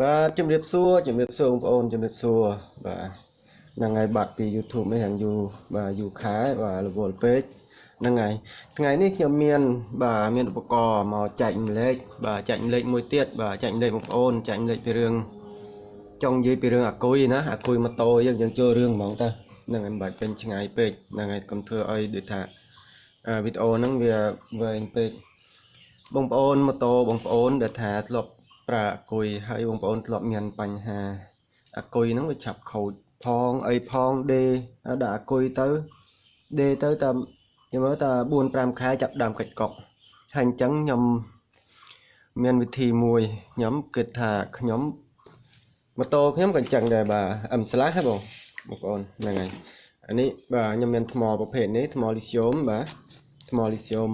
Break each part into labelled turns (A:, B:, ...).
A: បាទជំរាបសួរជំរាបសួរបងប្អូនជំរាបសួរបាទហ្នឹងហើយបាត់ពី YouTube នេះយ៉ាងយូរបាទយូរខែបាទរវល់ពេកហ្នឹងហើយថ្ងៃនេះខ្ញុំមាន បាទមានឧបករណ៍មកចែកម្លែកបាទចែកម្លែកមួយទៀតបាទចែកម្លែកបងប្អូនចែកម្លែកពីរឿងចង់និយាយពីរឿងអាគុយណាអាគុយម៉ូតូយើងយើងចូលរឿងហ្មងតើហ្នឹងហើយមិនបាច់ពេញឆ្ងាយពេកហ្នឹងហើយកុំធ្វើឲ្យដូចថាវីដេអូហ្នឹងវាវែងពេកបងប្អូនម៉ូតូបងប្អូនដែលថាធ្លាប់ ប្រើអាគុយហើយបងប្អូនធ្លាប់មានបញ្ហាអាគុយហ្នឹងវាឆាប់ខូចផងអីផងដេដាក់អាគុយទៅដេទៅតាមខ្ញុំមើលថា4 5ខែចាប់ដើមកាច់កុកហើយអញ្ចឹងខ្ញុំមានវិធីមួយខ្ញុំគិតថាខ្ញុំម៉ូតូខ្ញុំក៏អញ្ចឹងដែរបាទអឹមស្លាស់ហ៎បងបងប្អូនហ្នឹងហើយអានេះបាទខ្ញុំមានថ្មប្រភេទនេះថ្មលីស្យូមបាទថ្មលីស្យូម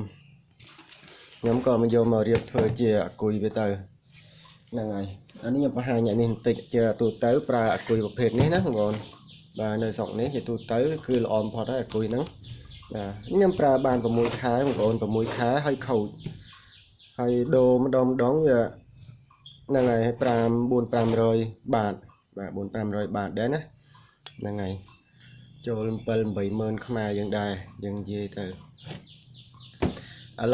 A: ខ្ញុំក៏មកយកមករៀបធ្វើជាអាគុយវាទៅ ហ្នឹងហើយអានេះខ្ញុំបង្ហាញនេះបន្តិចជាទូទៅប្រើអាគុយប្រភេទនេះណាបងប្អូនបាទនៅស្រុកនេះជាទូទៅគឺល្អបំផុតហើយអាគុយហ្នឹងបាទខ្ញុំប្រើបាន6ខែបងប្អូន6ខែហើយខូចហើយដូរម្ដងម្ដងវាហ្នឹងហើយ5 4 500បាតបាទ4 500បាតដែរណាហ្នឹងហើយចូល7 80000ខ្មែរយើងដែរយើងនិយាយទៅឥ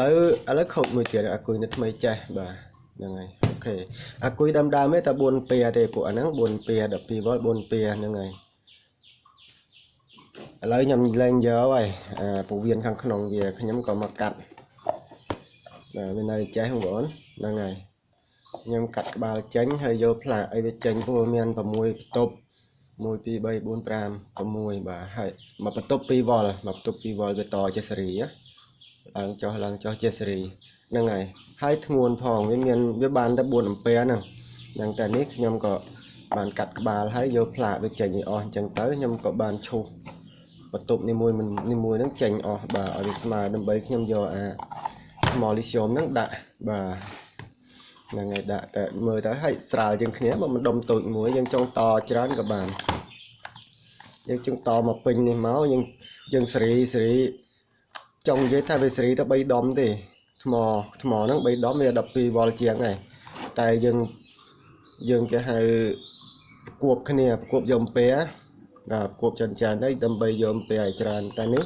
A: ឡូវឥឡូវខូចមួយទៀតអាគុយនៅថ្មីចេះបាទហ្នឹងហើយអូ ខេអាគុយដើមដើមទេតែ4ពែទេពួកអាហ្នឹង4ពែ12វ៉ុល4ពែហ្នឹងហើយឥឡូវខ្ញុំលែងយកហើយអាពវៀនខាងក្នុងវាខ្ញុំក៏មកកាត់បាទវានៅចេះបងប្អូនហ្នឹងហើយខ្ញុំកាត់ក្បាលចេញហើយយកផ្លាកអីវាចេញព្រោះមាន6បន្ទប់1 2 3 4 5 6បាទហើយមកបន្ទប់2វ៉ុលមកបន្ទប់2វ៉ុលវាតជាសេរីឡើងចុះឡើងចុះជាសេរី ហ្នឹងហើយហើយធ្ងន់ផងវាមានវាបានតែ4អាំពែហ្នឹងយ៉ាងតែនេះខ្ញុំក៏បានកាត់ក្បាលហើយយកផ្លាកវាចេញឲ្យអស់អញ្ចឹងទៅខ្ញុំក៏បានឈូសបន្ទប់នីមួយនីមួយហ្នឹងចេញអស់បាទឲ្យវាស្មើដើម្បីខ្ញុំយកអាថ្មលីស្យូមហ្នឹងដាក់បាទហ្នឹងហើយដាក់តែមើលទៅឲ្យស្រាលជាងគ្នាបើមិនដុំតូចមួយយើងចង់តច្រើនក៏បានយើងចង់តមកពេញនេះមកយើងយើងសេរីសេរីចង់និយាយថាវាសេរីទៅ3ដុំទេ ថ្មថ្មហ្នឹង3ដុំវា12វ៉ុលជាងដែរតែយើងយើងគេហៅគួបគ្នាគួបយកអំពែបាទគួបចិនចាននេះដើម្បីយកអំពែឲ្យច្រើនតែនេះ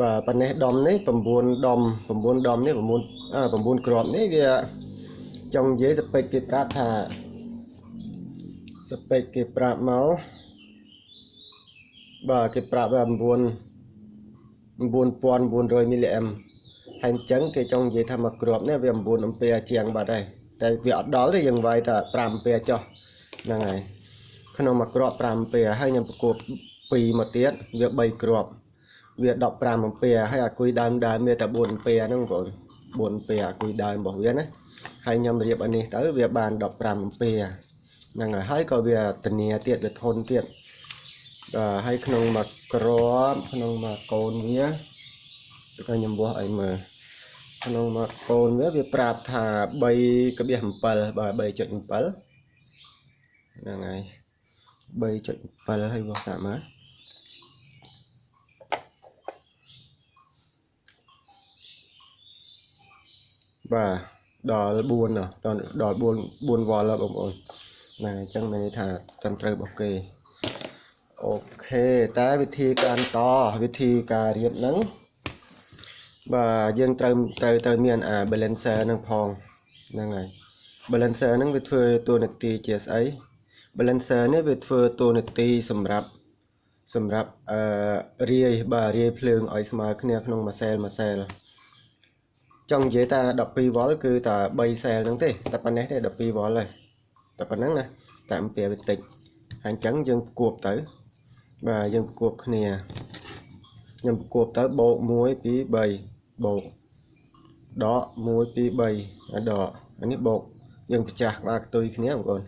A: បាទប៉ុណ្ណេះដុំនេះ9ដុំ9ដុំនេះ9អឺ9គ្រាប់នេះវាចង់និយាយស្ពេចគេប្រាប់ថាស្ពេចគេប្រាប់មកបាទគេប្រាប់ថា9 9900មីលីអាំ ហើយអញ្ចឹងគេចង់និយាយថាមួយគ្រាប់នេះវា9អំពែជាងបាត់ហើយតែវាអត់ដល់ទេយើងវាយតែ5អំពែចុះហ្នឹងហើយក្នុងមួយគ្រាប់5អំពែហើយខ្ញុំប្រគប់2មកទៀតវា3គ្រាប់វា15អំពែហើយអាគុយដើមដើមវាតែ4អំពែហ្នឹងបង4អំពែអាគុយដើមរបស់វាណាហើយខ្ញុំរៀបអានេះទៅវាបាន15អំពែហ្នឹងហើយហើយក៏វាធានាទៀតវាធន់ទៀតបាទហើយក្នុងមួយគ្រាប់ក្នុងមួយកូនវាក៏ខ្ញុំវាស់ឲ្យមើល ក្នុងមួយកូនវាវាប្រាប់ថា3.7បាទ3.7ហ្នឹងហើយ3.7ហើយវាស់តាមមើលបាទដល់4ដល់ដល់4 4វ៉ុលហើយបងប្អូនហ្នឹងអញ្ចឹងមានន័យថាត្រឹមត្រូវរបស់គេអូខេតែវិធីការតវិធីការរៀបហ្នឹង បាទយើងត្រូវត្រូវត្រូវមានអា balancer ហ្នឹងផងហ្នឹងហើយ balancer ហ្នឹងវាធ្វើតួនាទីជាស្អី balancer នេះវាធ្វើតួនាទីសម្រាប់សម្រាប់អឺរាយបាទរាយភ្លើងឲ្យស្មើគ្នាក្នុងមួយសែលមួយសែលចង់និយាយថា12វ៉ុលគឺតែ3សែលហ្នឹងទេតែប៉ុណ្ណេះទេ12វ៉ុលហើយតែប៉ុណ្ណឹងណាតែអំពីវាតិចហើយអញ្ចឹងយើងគួបទៅបាទយើងប្រគប់គ្នាខ្ញុំប្រគប់ទៅបូក1 2 3 បូកដក1 2 3ដកអានេះបូកយើងប្រច្រាស់ក្បាលខ្ទុយគ្នាបងប្អូន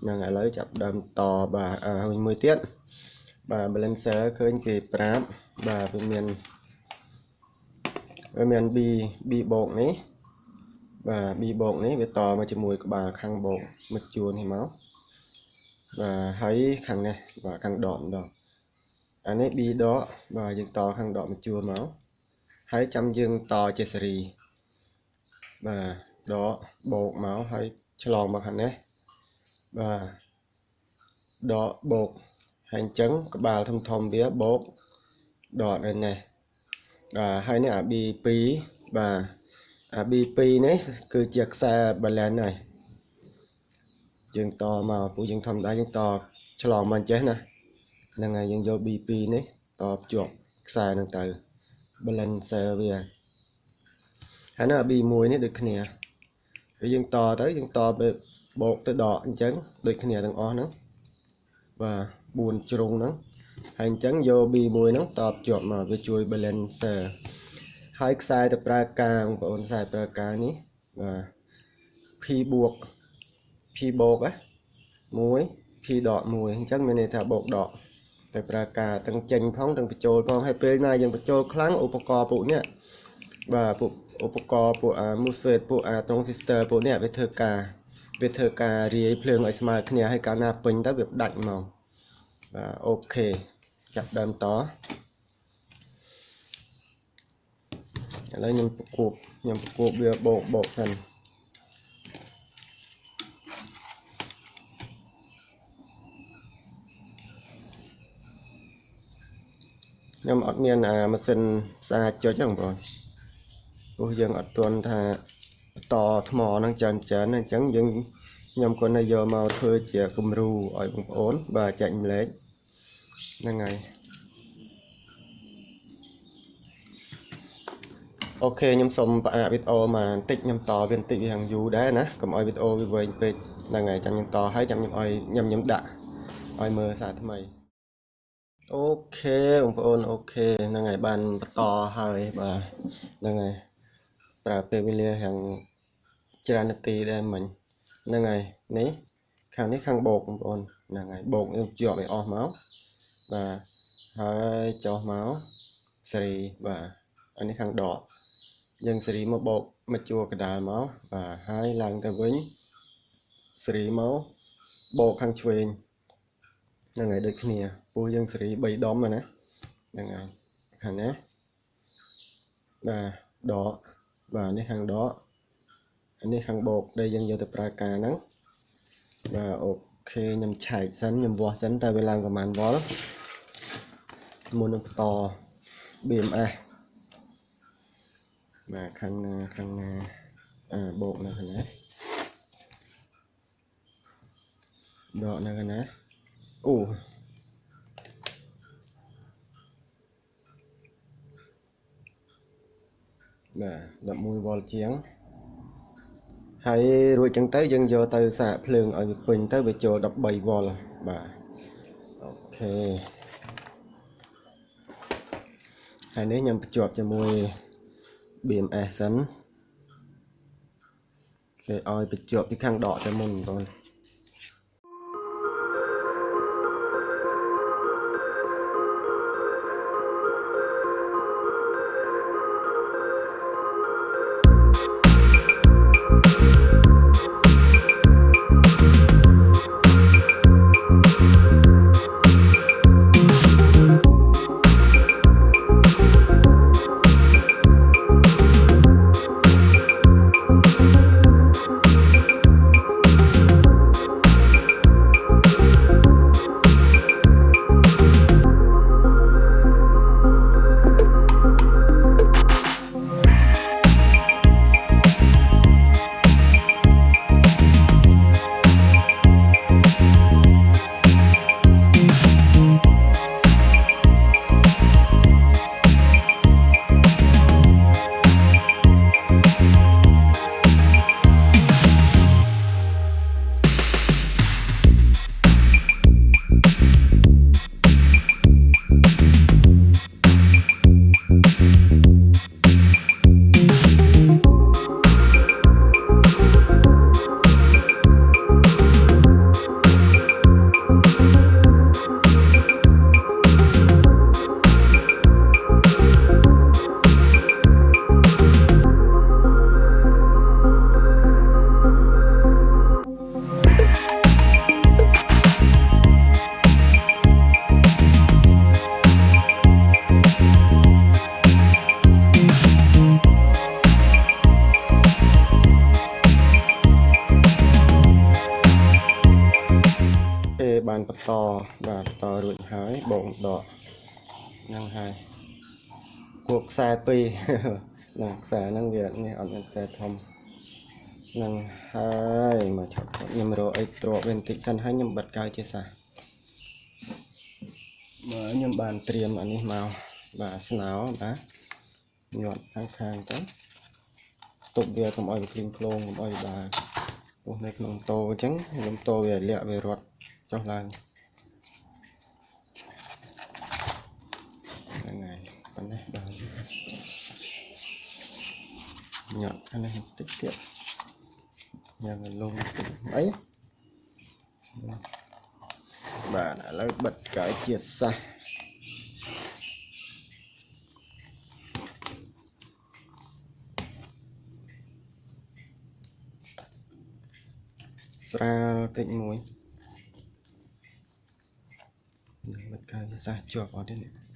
A: ហ្នឹងឥឡូវចាប់ដើមតបាទហើយមួយទៀតបាទ balancer ឃើញគេប្រាប់បាទវាមានវាមាន B B បូកនេះបាទ B បូកនេះវាតមកជាមួយក្បាលខាងបូកមកជួននេះមកបាទហើយខាងនេះបាទខាងដកម្ដងអានេះ B ដកបាទយើងតខាងដកមួយជួរមក ហើយចាំយើងតជាសេរីបាទដកបូកមកហើយឆ្លងមកខាងនេះបាទដកបូកហើយអញ្ចឹងក្បាលធំធំវាបូកដកនៅនេះបាទហើយនេះអា B2 បាទអា B2 នេះគឺជាខ្សែ balance ហើយយើងតមកពូយើងធម្មតាយើងតឆ្លងមកចេះណាហ្នឹងហើយយើងយក B2 នេះតភ្ជាប់ខ្សែហ្នឹងទៅ balancer វាហើយនៅ B1 នេះដូចគ្នាហើយយើងតទៅយើងតទៅបូកទៅដកអញ្ចឹងដូចគ្នាទាំងអស់ហ្នឹងបាទ4ជ្រុងហ្នឹងហើយអញ្ចឹងយក B1 ហ្នឹងតបជាប់មកវាជួយ balancer ហើយខ្សែទៅប្រើការបងប្អូនខ្សែប្រើការនេះបាទ P បួក P បូកណា1 P ដក1អញ្ចឹងមានន័យថាបូកដក ទៅប្រើការទាំងចេញផងទាំងបញ្ចូលផងហើយពេលណាយើងបញ្ចូលខ្លាំងឧបករណ៍ពួកនេះបាទពួកឧបករណ៍ពួកអា MOSFET ពួកអា transistor ពួកនេះវាធ្វើការវាធ្វើការរាយភ្លើងឲ្យស្មើគ្នាហើយកាលណាពេញទៅវាដាច់មកបាទអូខេចាប់ដើមតឥឡូវខ្ញុំប្រគប់ខ្ញុំប្រគប់វាបោកបោកសិន ខ្ញុំអត់មានអាម៉ាស៊ីនស្អាតចុចហ្នឹងបងព្រោះយើងអត់ទាន់ថាតថ្មហ្នឹងច្រើនច្រើនអញ្ចឹងយើងខ្ញុំគាត់នៅយកមកធ្វើជាគំរូឲ្យបងប្អូន បាទចែកម្លែកហ្នឹងហើយOK ខ្ញុំសូមផ្អាកវីដេអូមកបន្តិចខ្ញុំតវាបន្តិចវាយ៉ាងយូរដែរណាកុំឲ្យវីដេអូវាវែងពេកហ្នឹងហើយចាំខ្ញុំតហើយចាំខ្ញុំឲ្យខ្ញុំខ្ញុំដាក់ឲ្យមើលសារថ្មី OK បងប្អូន OK ហ្នឹងហើយបានបន្តហើយបាទហ្នឹងហើយប្រើពេលវេលាយ៉ាងច្រើននាទីដែរមិញហ្នឹងហើយនេះខាងនេះខាងបូកបងប្អូនហ្នឹងហើយបូកយើងជាប់ឲ្យអស់មកបាទហើយចុះមកសេរីបាទអានេះខាងដកយើងសេរីមកបោកមកជួកដាលមកបាទហើយឡើងទៅវិញសេរីមកបោកខាងឆ្វេងហ្នឹងហើយដូចគ្នា ពោះយើងសេរី3ដុំណាហ្នឹងហើយខាងណាបាទដកបាទនេះខាងដកនេះខាងបោកដែលយើងយកទៅប្រើការហ្នឹងបាទអូខេខ្ញុំឆែកសិនខ្ញុំវាស់សិនតើវាឡើងប្រហែលវ៉ុលមុននឹងបន្ត BMS បាទខាងណាខាងណាអាបោកនៅខាងណាដកនៅខាងណាអូ បាទ11វ៉ុលជាងហើយរួចចឹងទៅយើងយកទៅសាកភ្លើងឲ្យវាពេញទៅវាចូល13វ៉ុលបាទអូខេហើយនេះខ្ញុំបញ្ជាប់ជាមួយ BMS សិនគេឲ្យបញ្ជាប់ពីខាងដកតែមុនបងប្អូន តបាទបន្តរួចហើយបងដកហ្នឹងហើយគួកខ្សែពីរហ្នឹងខ្សែហ្នឹងវានេះអត់មានខ្សែធំហ្នឹងហើយមកឆាប់ខ្ញុំរកអីទ្រពវាបន្តិចសិនហើយខ្ញុំបិទកាយជាសះមើលខ្ញុំបានត្រៀមអានេះមកបាទស្នោបាទញាត់ខាងខាងទៅទុកវាកុំឲ្យវាភ្លីងភ្លោងកុំឲ្យបាទពោះនៅក្នុងតោអញ្ចឹងខ្ញុំតោវាលាក់វារត់ចុះឡើងហ្នឹងហើយប៉ុណ្ណេះបាទ ញាត់ខាងនេះបន្តិចទៀតយ៉ាងលងអីបាទឥឡូវបិទកាយជាសះស្រាលតិចមួយបិទកាយជាសះជាប់អត់ទេនេះ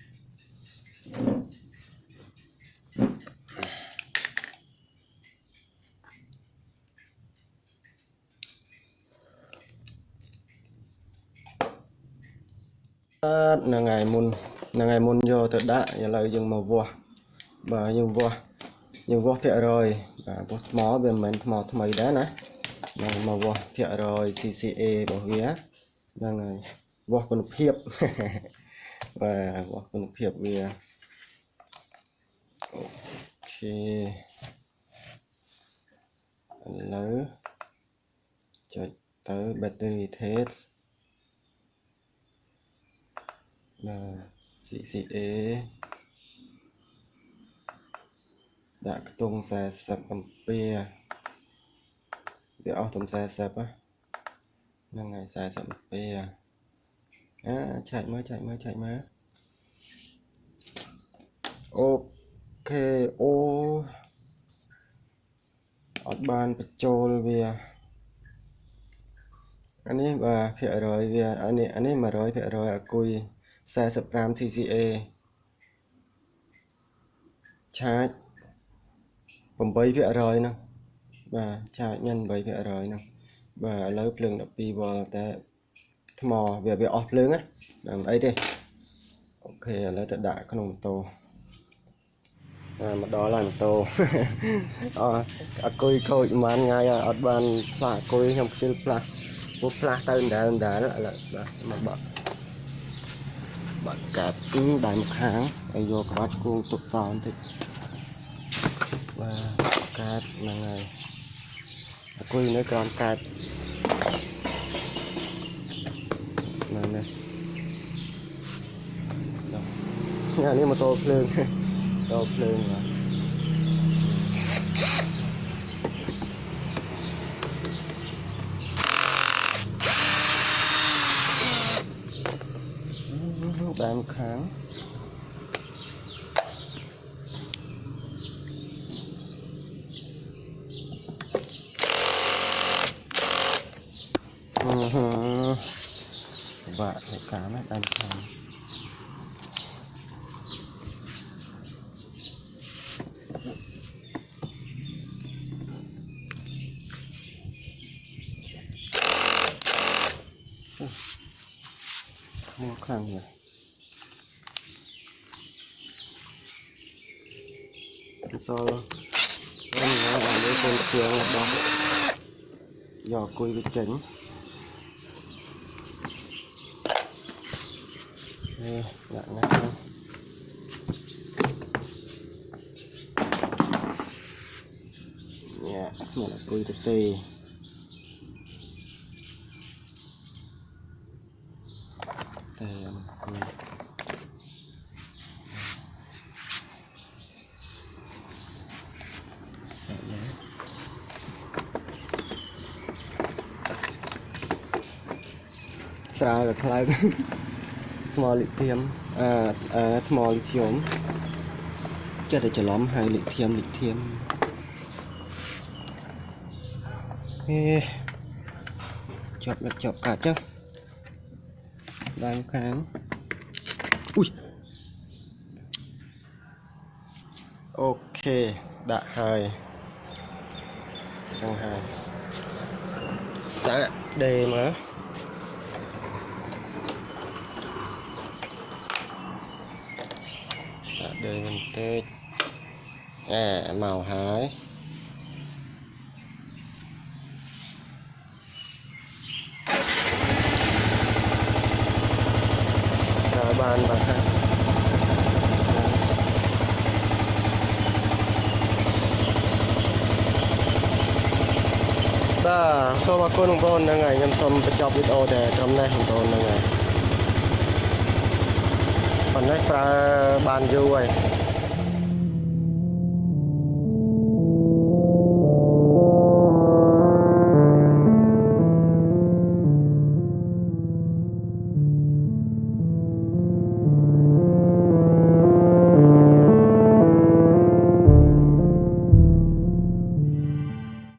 A: បាទហ្នឹងហើយមុនហ្នឹងហើយមុនយកទៅដាក់ឥឡូវយើងមកវាស់បាទយើងវាស់យើងវាស់ភាគរយបាទពោះថ្មវាមិនមែនថ្មថ្មីដែរណាហ្នឹងមកវាស់ភាគរយ CCA របស់វាហ្នឹងហើយវាស់គុណភាពបាទវាស់គុណភាពវាអូខេឥឡូវចុចទៅ battery test ណា CCA ដាក់ខ្ទង់40អំពែវាអស់ទំ40ហ្នឹងហើយ40អំពែអាឆែកមើលឆែកមើលឆែកមើលអូខេអូអត់បានបញ្ចូលវាអានេះបាទភាគរយវាអានេះអានេះ100%អគុយ 45 CCA ឆាច8%ហ្នឹងបាទឆាចញ៉ាំ8%ហ្នឹងបាទឥឡូវភ្លើង12វ៉ុលតែថ្មវាវាអស់ភ្លើងណាមិនអីទេអូខេឥឡូវទៅដាក់ក្នុងម៉ូតូអាមកដល់ហើយម៉ូតូអអគុយខូចប្រហែលថ្ងៃអត់បានផ្លាស់អគុយខ្ញុំខ្ជិលផ្លាស់ពុះផ្លាស់ទៅដដែលដដែលឥឡូវបាទមកបាក់ បាក់កាត់ដៃមកខាងហើយយកក្បាច់គួងទុកតបន្តិចបាទកាត់ហ្នឹងហើយអគុយនៅក្រោមកាត់ហ្នឹងនេះអានេះម៉ូតូភ្លើងម៉ូតូភ្លើងបាទដើមខាង បាក់ហេតុការណ៍ណាដើមខាងមកខាងនេះសល់អូ នមកដល់លើកូនជាងរបស់យកគួយវាចេញអេដាក់ណាស់ញ៉ាមានគួយទៅទេតែស្រាលតែខ្លាំង ថ្មលីធៀមអឺអឺថ្មលីធ្យមចិត្តតែច្រឡំហៅលីធៀមលីធៀមហេជាប់លិចជាប់កាត់ចឹងដៃខាងអ៊ុយអូខេដាក់ហើយចឹងហើយសាក់ដេមើល đời mình tê à màu hái rồi bàn bạc ha បាទសូមអរគុណបងប្អូនហ្នឹងហើយខ្ញុំសូមបញ្ចប់វីដេអូតែត្រឹមនេះបងប្អូនហ្នឹងហើយប៉ុណ្ណេះប្រើបានយូរហើយ